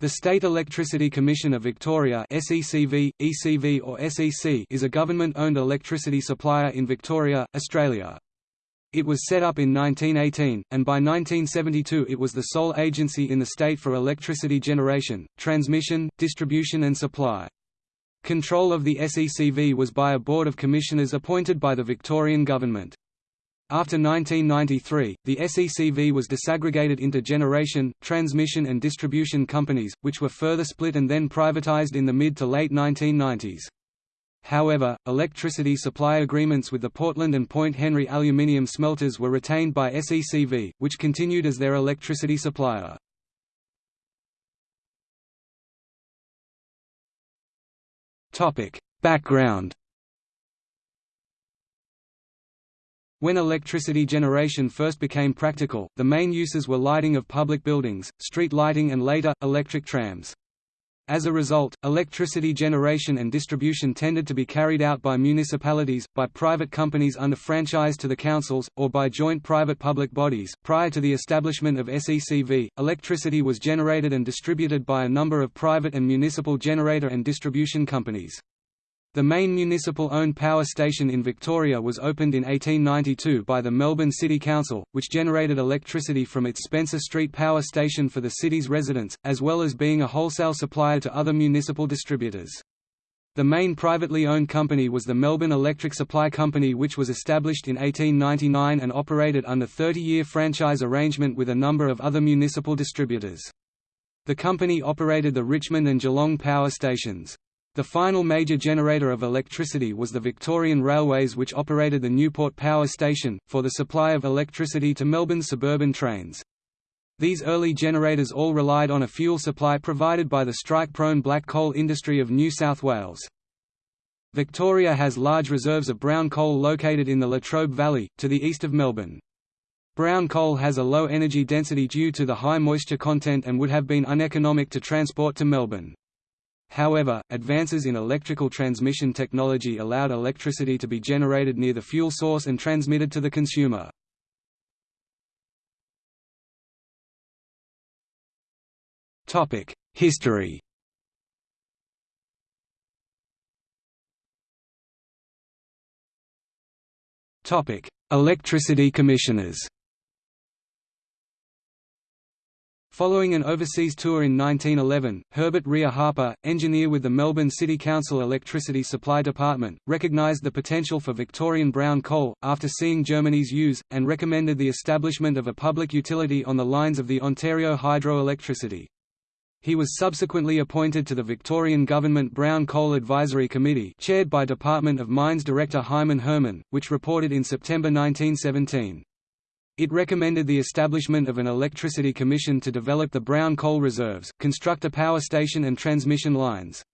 The State Electricity Commission of Victoria SECV, ECV or SEC is a government-owned electricity supplier in Victoria, Australia. It was set up in 1918, and by 1972 it was the sole agency in the state for electricity generation, transmission, distribution and supply. Control of the SECV was by a board of commissioners appointed by the Victorian government. After 1993, the SECV was disaggregated into generation, transmission and distribution companies, which were further split and then privatised in the mid to late 1990s. However, electricity supply agreements with the Portland and Point Henry aluminium smelters were retained by SECV, which continued as their electricity supplier. Background When electricity generation first became practical, the main uses were lighting of public buildings, street lighting and later, electric trams. As a result, electricity generation and distribution tended to be carried out by municipalities, by private companies under franchise to the councils, or by joint private-public bodies. Prior to the establishment of SECV, electricity was generated and distributed by a number of private and municipal generator and distribution companies. The main municipal-owned power station in Victoria was opened in 1892 by the Melbourne City Council, which generated electricity from its Spencer Street power station for the city's residents, as well as being a wholesale supplier to other municipal distributors. The main privately owned company was the Melbourne Electric Supply Company which was established in 1899 and operated under 30-year franchise arrangement with a number of other municipal distributors. The company operated the Richmond and Geelong power stations. The final major generator of electricity was the Victorian Railways which operated the Newport Power Station, for the supply of electricity to Melbourne's suburban trains. These early generators all relied on a fuel supply provided by the strike-prone black coal industry of New South Wales. Victoria has large reserves of brown coal located in the Latrobe Valley, to the east of Melbourne. Brown coal has a low energy density due to the high moisture content and would have been uneconomic to transport to Melbourne. However, advances in electrical transmission technology allowed electricity to be generated near the fuel source and transmitted to the consumer. History Electricity commissioners Following an overseas tour in 1911, Herbert Rea Harper, engineer with the Melbourne City Council Electricity Supply Department, recognised the potential for Victorian brown coal, after seeing Germany's use, and recommended the establishment of a public utility on the lines of the Ontario Hydro-Electricity. He was subsequently appointed to the Victorian Government Brown Coal Advisory Committee chaired by Department of Mines Director Hyman Herman, which reported in September 1917. It recommended the establishment of an electricity commission to develop the brown coal reserves, construct a power station and transmission lines.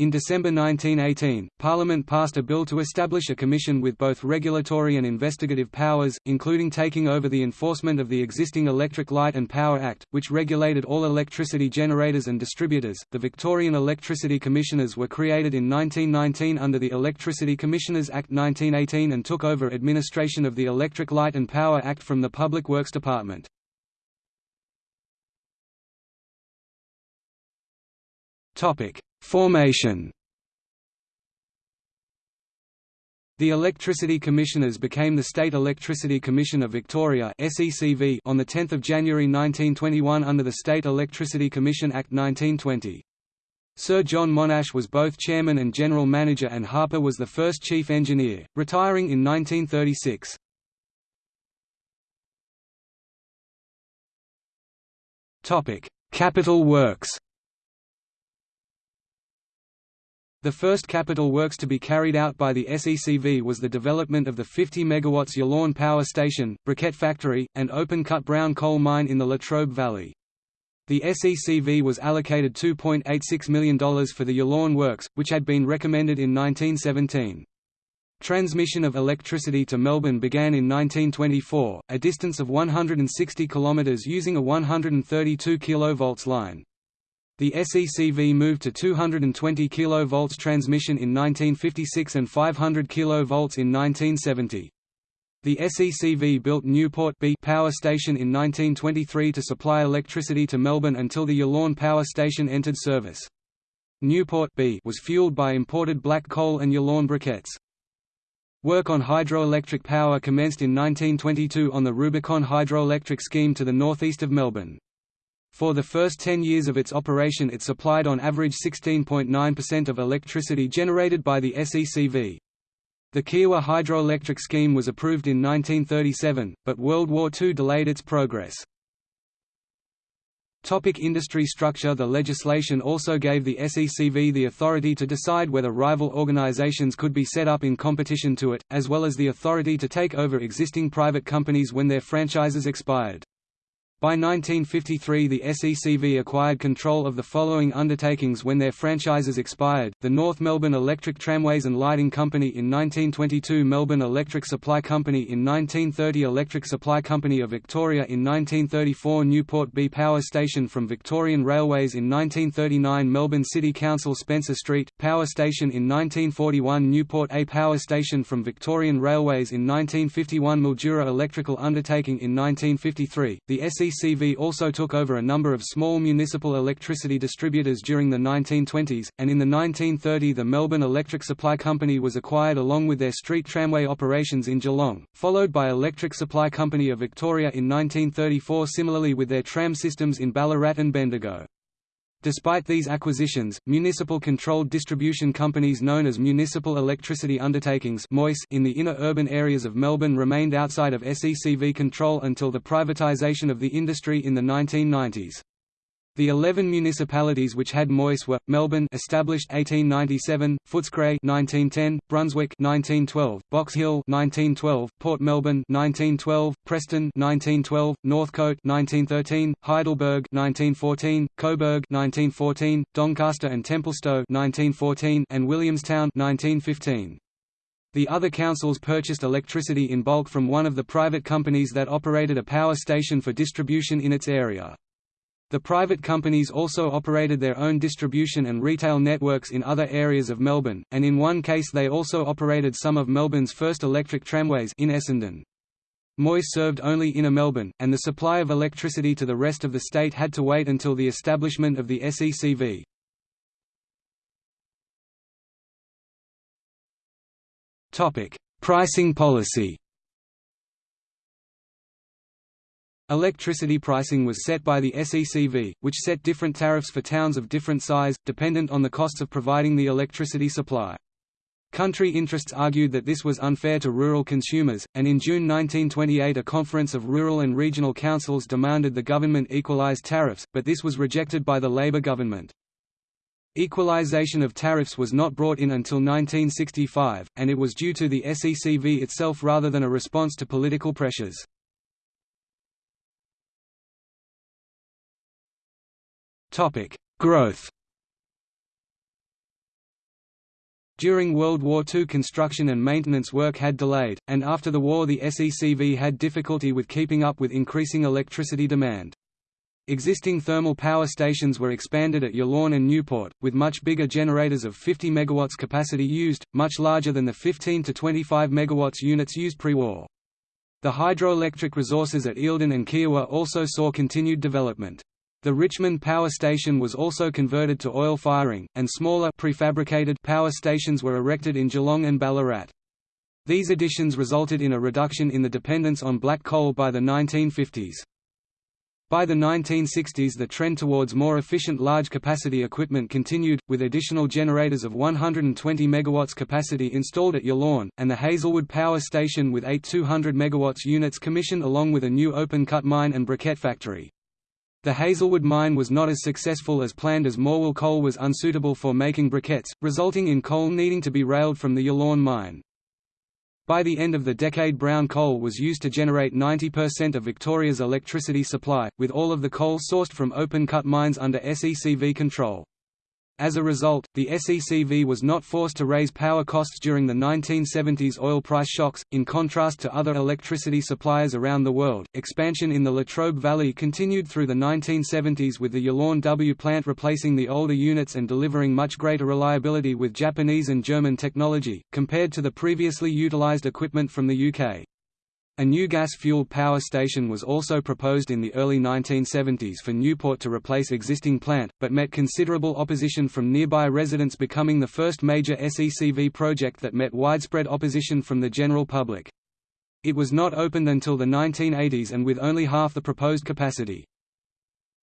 In December 1918, Parliament passed a bill to establish a commission with both regulatory and investigative powers, including taking over the enforcement of the existing Electric Light and Power Act, which regulated all electricity generators and distributors. The Victorian Electricity Commissioners were created in 1919 under the Electricity Commissioners Act 1918 and took over administration of the Electric Light and Power Act from the Public Works Department. Topic: Formation The Electricity Commissioners became the State Electricity Commission of Victoria on 10 January 1921 under the State Electricity Commission Act 1920. Sir John Monash was both chairman and general manager and Harper was the first chief engineer, retiring in 1936. Capital Works The first capital works to be carried out by the SECV was the development of the 50 MW Yallourn Power Station, briquette factory, and open-cut brown coal mine in the Latrobe Valley. The SECV was allocated $2.86 million for the Yallourn Works, which had been recommended in 1917. Transmission of electricity to Melbourne began in 1924, a distance of 160 km using a 132 kV line. The SECV moved to 220 kV transmission in 1956 and 500 kV in 1970. The SECV built Newport B power station in 1923 to supply electricity to Melbourne until the Yallourn power station entered service. Newport B was fueled by imported black coal and Yallourn briquettes. Work on hydroelectric power commenced in 1922 on the Rubicon hydroelectric scheme to the northeast of Melbourne. For the first 10 years of its operation it supplied on average 16.9% of electricity generated by the SECV. The Kiewa hydroelectric scheme was approved in 1937, but World War II delayed its progress. Topic industry structure The legislation also gave the SECV the authority to decide whether rival organizations could be set up in competition to it, as well as the authority to take over existing private companies when their franchises expired. By 1953 the SECV acquired control of the following undertakings when their franchises expired, the North Melbourne Electric Tramways and Lighting Company in 1922 Melbourne Electric Supply Company in 1930 Electric Supply Company of Victoria in 1934 Newport B Power Station from Victorian Railways in 1939 Melbourne City Council Spencer Street, Power Station in 1941 Newport A Power Station from Victorian Railways in 1951 Mildura Electrical Undertaking in 1953, the SECV CCV also took over a number of small municipal electricity distributors during the 1920s, and in the 1930 the Melbourne Electric Supply Company was acquired along with their street tramway operations in Geelong, followed by Electric Supply Company of Victoria in 1934 similarly with their tram systems in Ballarat and Bendigo. Despite these acquisitions, municipal-controlled distribution companies known as Municipal Electricity Undertakings in the inner urban areas of Melbourne remained outside of SECV control until the privatisation of the industry in the 1990s. The 11 municipalities which had MEUs were Melbourne established 1897, Footscray 1910, Brunswick 1912, Box Hill 1912, Port Melbourne 1912, Preston 1912, Northcote 1913, Heidelberg 1914, Coburg 1914, Doncaster and Templestowe 1914 and Williamstown 1915. The other councils purchased electricity in bulk from one of the private companies that operated a power station for distribution in its area. The private companies also operated their own distribution and retail networks in other areas of Melbourne, and in one case they also operated some of Melbourne's first electric tramways in Essendon. MEUs served only inner Melbourne, and the supply of electricity to the rest of the state had to wait until the establishment of the SECV. Pricing policy Electricity pricing was set by the SECV, which set different tariffs for towns of different size, dependent on the costs of providing the electricity supply. Country interests argued that this was unfair to rural consumers, and in June 1928 a conference of rural and regional councils demanded the government equalise tariffs, but this was rejected by the Labour government. Equalisation of tariffs was not brought in until 1965, and it was due to the SECV itself rather than a response to political pressures. Topic: Growth. During World War II construction and maintenance work had delayed, and after the war the SECV had difficulty with keeping up with increasing electricity demand. Existing thermal power stations were expanded at Yallourn and Newport, with much bigger generators of 50 MW capacity used, much larger than the 15 to 25 MW units used pre-war. The hydroelectric resources at Eildon and Kiewa also saw continued development. The Richmond Power Station was also converted to oil firing, and smaller prefabricated power stations were erected in Geelong and Ballarat. These additions resulted in a reduction in the dependence on black coal by the 1950s. By the 1960s the trend towards more efficient large-capacity equipment continued, with additional generators of 120 MW capacity installed at Yallourn, and the Hazelwood Power Station with eight 200 MW units commissioned along with a new open-cut mine and briquette factory. The Hazelwood mine was not as successful as planned as Morwell coal was unsuitable for making briquettes, resulting in coal needing to be railed from the Yallourn mine. By the end of the decade brown coal was used to generate 90% of Victoria's electricity supply, with all of the coal sourced from open-cut mines under SECV control. As a result, the SECV was not forced to raise power costs during the 1970s oil price shocks. In contrast to other electricity suppliers around the world, expansion in the Latrobe Valley continued through the 1970s with the Yallourn W plant replacing the older units and delivering much greater reliability with Japanese and German technology, compared to the previously utilized equipment from the UK. A new gas-fueled power station was also proposed in the early 1970s for Newport to replace existing plant, but met considerable opposition from nearby residents becoming the first major SECV project that met widespread opposition from the general public. It was not opened until the 1980s and with only half the proposed capacity.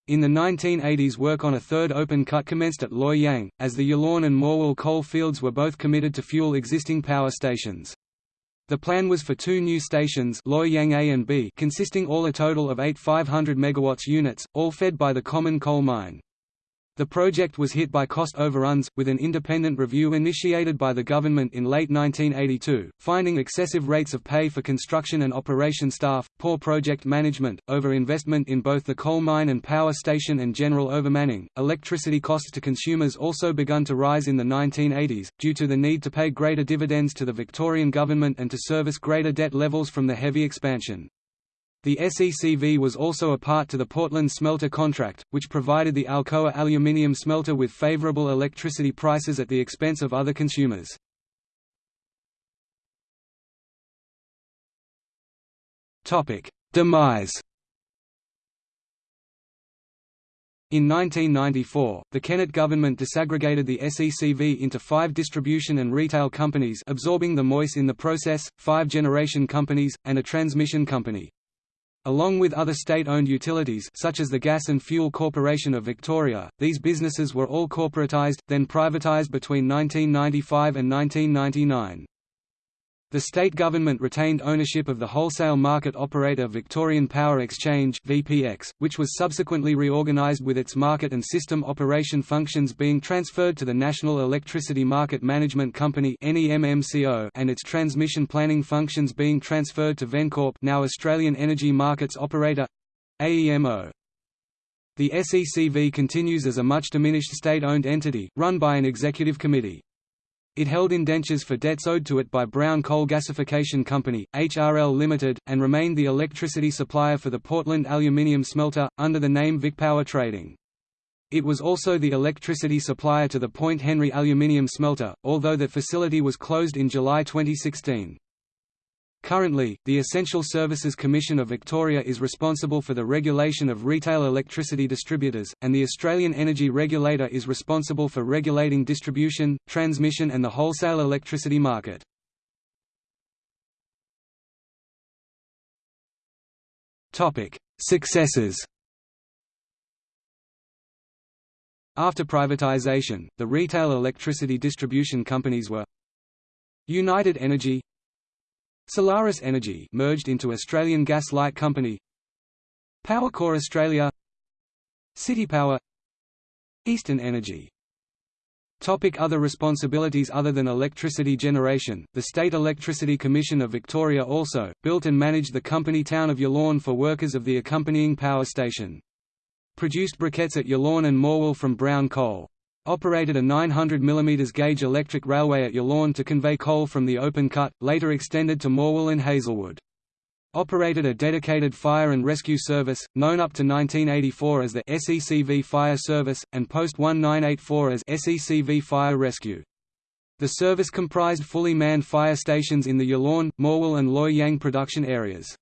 In the 1980s work on a third open cut commenced at Loy Yang, as the Yallourn and Morwell coal fields were both committed to fuel existing power stations. The plan was for two new stations Loy Yang A and B consisting all a total of eight 500 MW units, all fed by the common coal mine. The project was hit by cost overruns, with an independent review initiated by the government in late 1982, finding excessive rates of pay for construction and operation staff, poor project management, over-investment in both the coal mine and power station and general overmanning. Electricity costs to consumers also begun to rise in the 1980s, due to the need to pay greater dividends to the Victorian government and to service greater debt levels from the heavy expansion. The SECV was also a part to the Portland smelter contract, which provided the Alcoa aluminium smelter with favorable electricity prices at the expense of other consumers. Demise In 1994, the Kennett government disaggregated the SECV into five distribution and retail companies absorbing the MEUs in the process, five generation companies, and a transmission company. Along with other state-owned utilities such as the Gas and Fuel Corporation of Victoria, these businesses were all corporatised, then privatised between 1995 and 1999. The state government retained ownership of the wholesale market operator Victorian Power Exchange (VPX), which was subsequently reorganised with its market and system operation functions being transferred to the National Electricity Market Management Company (NEMMCO) and its transmission planning functions being transferred to Vencorp, now Australian Energy Markets Operator (AEMO). The SECV continues as a much diminished state-owned entity, run by an executive committee. It held indentures for debts owed to it by Brown Coal Gasification Company, HRL Limited, and remained the electricity supplier for the Portland aluminium smelter, under the name VicPower Trading. It was also the electricity supplier to the Point Henry aluminium smelter, although that facility was closed in July 2016. Currently, the Essential Services Commission of Victoria is responsible for the regulation of retail electricity distributors, and the Australian Energy Regulator is responsible for regulating distribution, transmission and the wholesale electricity market. Successes After privatisation, the retail electricity distribution companies were United Energy Solaris Energy merged into Australian Gas Light Company. Powercor Australia. CitiPower, Eastern Energy. Topic other responsibilities Other than electricity generation, the State Electricity Commission of Victoria also, built and managed the company town of Yallourn for workers of the accompanying power station. Produced briquettes at Yallourn and Morwell from brown coal operated a 900 mm gauge electric railway at Yallourn to convey coal from the open cut, later extended to Morwell and Hazelwood. Operated a dedicated fire and rescue service, known up to 1984 as the SECV Fire Service, and post-1984 as SECV Fire Rescue. The service comprised fully manned fire stations in the Yallourn, Morwell and Loy Yang production areas.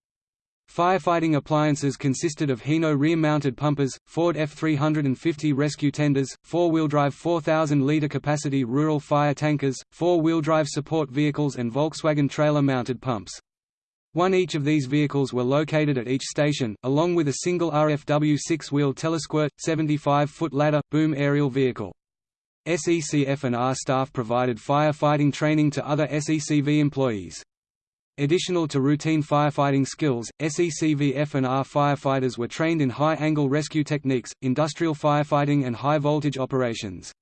Firefighting appliances consisted of Hino rear-mounted pumpers, Ford F-350 rescue tenders, four-wheel-drive 4,000-litre capacity rural fire tankers, four-wheel-drive support vehicles and Volkswagen trailer-mounted pumps. One each of these vehicles were located at each station, along with a single RFW six-wheel telesquirt, 75-foot ladder, boom aerial vehicle. SECF&R staff provided firefighting training to other SECV employees. Additional to routine firefighting skills, SECV F&R firefighters were trained in high-angle rescue techniques, industrial firefighting and high-voltage operations.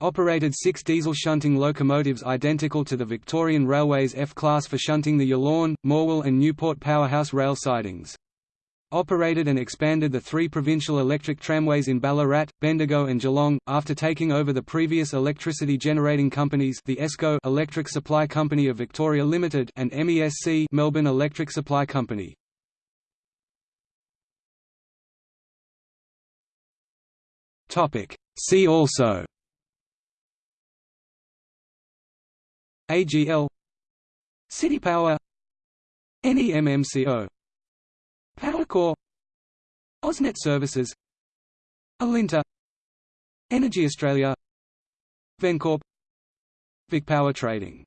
Operated six diesel shunting locomotives identical to the Victorian Railways F-class for shunting the Yallourn, Morwell and Newport powerhouse rail sidings operated and expanded the three provincial electric tramways in Ballarat, Bendigo and Geelong, after taking over the previous electricity generating companies the ESCO Electric Supply Company of Victoria Limited and MESC Melbourne Electric Supply Company. See also. AGL CitiPower, NEMMCO Powercor AusNet Services. Alinta. Energy Australia. Vencorp. VicPower Trading